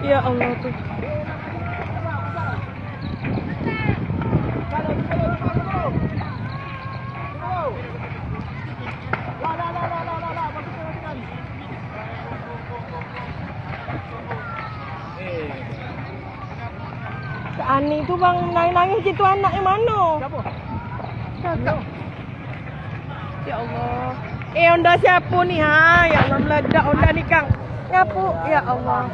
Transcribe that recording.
Ya Allah tuh. Ani itu bang nangis-nangis gitu anaknya mana? Kakak. Ya Allah. Eh Honda siapa nih ha? Ya Allah meledak Honda nih Kang. Ngapu? Ya Allah.